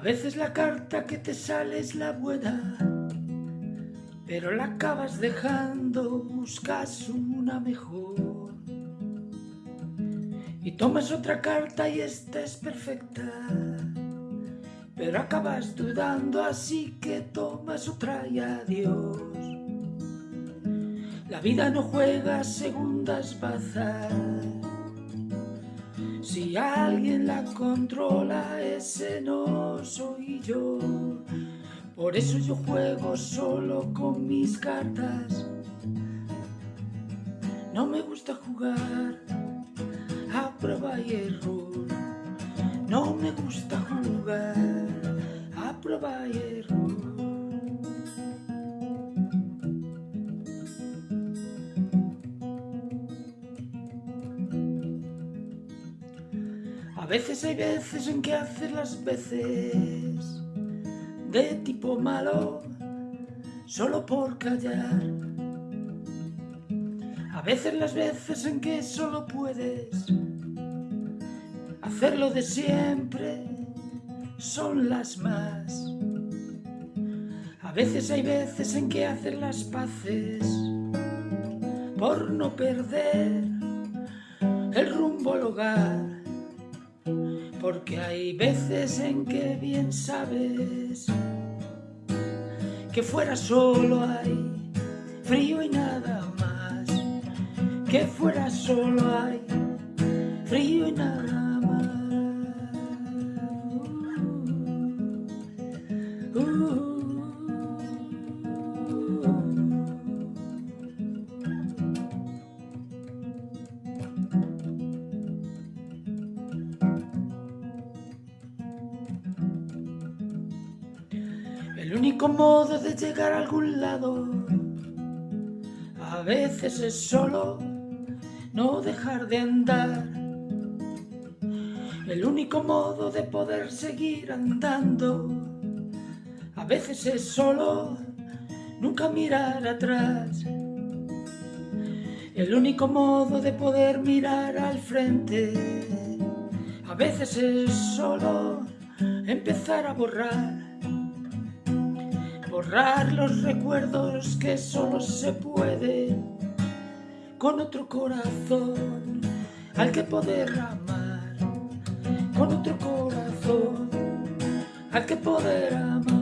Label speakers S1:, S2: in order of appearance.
S1: A veces la carta que te sale es la buena, pero la acabas dejando, buscas una mejor. Y tomas otra carta y esta es perfecta, pero acabas dudando, así que tomas otra y adiós. La vida no juega segundas bazas si alguien la controla, ese no soy yo. Por eso yo juego solo con mis cartas. No me gusta jugar a prueba y error. No me gusta jugar a prueba y error. Veces hay veces en que haces las veces de tipo malo solo por callar. A veces las veces en que solo puedes hacerlo de siempre son las más. A veces hay veces en que haces las paces por no perder el rumbo al hogar porque hay veces en que bien sabes que fuera solo hay frío y nada más, que fuera solo hay frío y nada más. El único modo de llegar a algún lado a veces es solo no dejar de andar. El único modo de poder seguir andando a veces es solo nunca mirar atrás. El único modo de poder mirar al frente a veces es solo empezar a borrar borrar los recuerdos que solo se puede con otro corazón al que poder amar, con otro corazón al que poder amar.